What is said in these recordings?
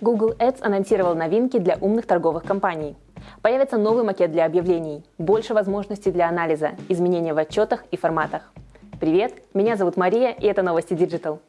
Google Ads анонсировал новинки для умных торговых компаний. Появится новый макет для объявлений, больше возможностей для анализа, изменения в отчетах и форматах. Привет, меня зовут Мария, и это новости Digital.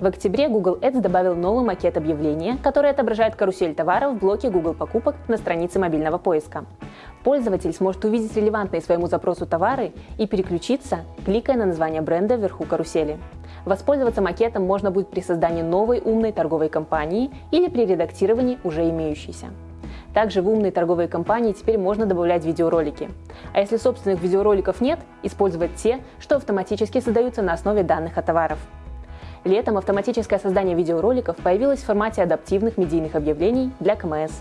В октябре Google Ads добавил новый макет объявления, который отображает карусель товаров в блоке Google покупок на странице мобильного поиска. Пользователь сможет увидеть релевантные своему запросу товары и переключиться, кликая на название бренда вверху карусели. Воспользоваться макетом можно будет при создании новой умной торговой компании или при редактировании уже имеющейся. Также в умные торговые компании теперь можно добавлять видеоролики. А если собственных видеороликов нет, использовать те, что автоматически создаются на основе данных о товарах. Летом автоматическое создание видеороликов появилось в формате адаптивных медийных объявлений для КМС.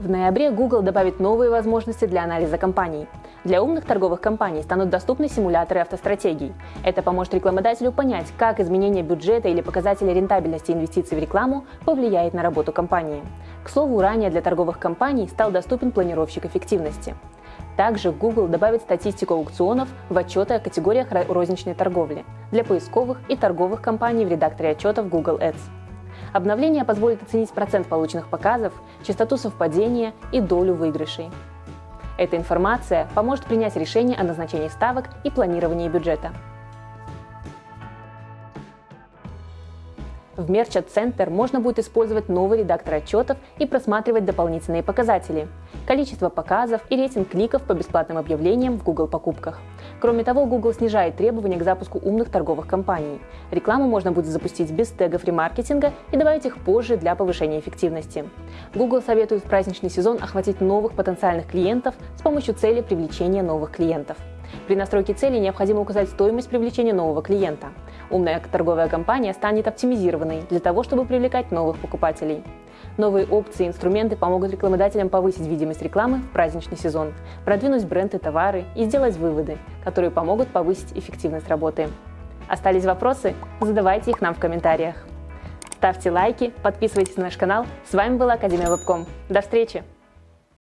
В ноябре Google добавит новые возможности для анализа компаний. Для умных торговых компаний станут доступны симуляторы автостратегий. Это поможет рекламодателю понять, как изменение бюджета или показатели рентабельности инвестиций в рекламу повлияет на работу компании. К слову, ранее для торговых компаний стал доступен планировщик эффективности. Также Google добавит статистику аукционов в отчеты о категориях розничной торговли для поисковых и торговых компаний в редакторе отчетов Google Ads. Обновление позволит оценить процент полученных показов, частоту совпадения и долю выигрышей. Эта информация поможет принять решение о назначении ставок и планировании бюджета. В Merchant Center можно будет использовать новый редактор отчетов и просматривать дополнительные показатели – количество показов и рейтинг кликов по бесплатным объявлениям в Google покупках. Кроме того, Google снижает требования к запуску умных торговых компаний. Рекламу можно будет запустить без тегов ремаркетинга и добавить их позже для повышения эффективности. Google советует в праздничный сезон охватить новых потенциальных клиентов с помощью цели привлечения новых клиентов. При настройке цели необходимо указать стоимость привлечения нового клиента. Умная торговая компания станет оптимизированной для того, чтобы привлекать новых покупателей. Новые опции и инструменты помогут рекламодателям повысить видимость рекламы в праздничный сезон, продвинуть бренд и товары и сделать выводы, которые помогут повысить эффективность работы. Остались вопросы? Задавайте их нам в комментариях. Ставьте лайки, подписывайтесь на наш канал. С вами была Академия Вебком. До встречи!